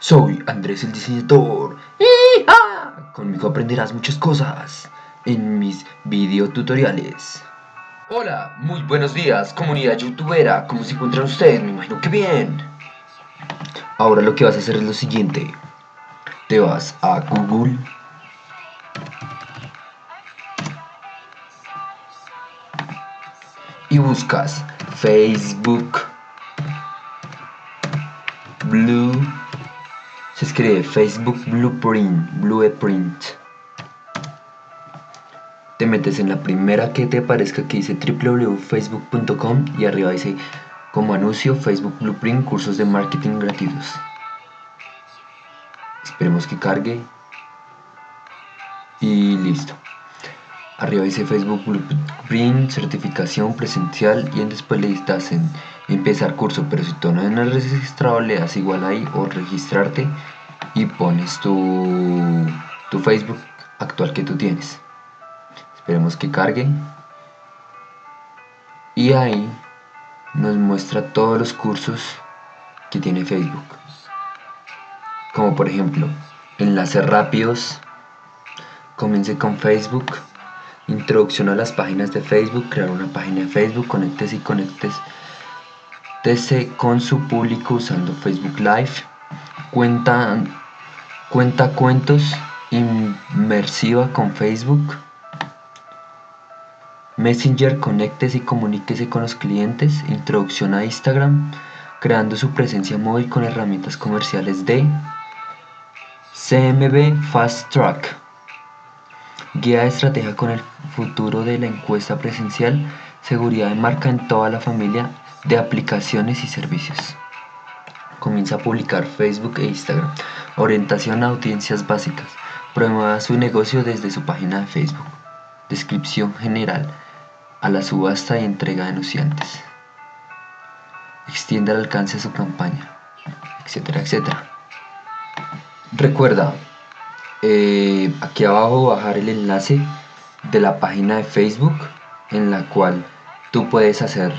Soy Andrés el diseñador. Conmigo aprenderás muchas cosas en mis videotutoriales. Hola, muy buenos días, comunidad youtubera. ¿Cómo se encuentran ustedes? Me imagino que bien. Ahora lo que vas a hacer es lo siguiente. Te vas a Google. Y buscas Facebook Blue se escribe Facebook Blueprint, Blueprint. Te metes en la primera que te aparezca que dice www.facebook.com y arriba dice como anuncio Facebook Blueprint cursos de marketing gratuitos. Esperemos que cargue y listo. Arriba dice Facebook Blueprint, certificación presencial y después le das en empezar curso, pero si tú no has registrado le das igual ahí o registrarte y pones tu, tu Facebook actual que tú tienes. Esperemos que cargue. Y ahí nos muestra todos los cursos que tiene Facebook. Como por ejemplo, enlaces rápidos. Comience con Facebook. Introducción a las páginas de Facebook. Crear una página de Facebook. Conectes y conectes TC con su público usando Facebook Live, cuenta, cuenta cuentos inmersiva con Facebook, Messenger, conéctese y comuníquese con los clientes, introducción a Instagram, creando su presencia móvil con herramientas comerciales de CMB Fast Track, guía de estrategia con el futuro de la encuesta presencial, seguridad de marca en toda la familia de aplicaciones y servicios. Comienza a publicar Facebook e Instagram. Orientación a audiencias básicas. Promueva su negocio desde su página de Facebook. Descripción general a la subasta y entrega de anunciantes. Extiende el alcance de su campaña, etcétera, etcétera. Recuerda, eh, aquí abajo bajar el enlace de la página de Facebook en la cual tú puedes hacer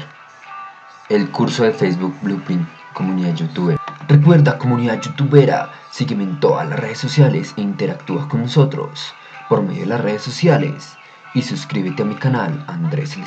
el curso de Facebook Blueprint Comunidad Youtuber. Recuerda comunidad youtubera, sígueme en todas las redes sociales e interactúa con nosotros por medio de las redes sociales y suscríbete a mi canal Andrés el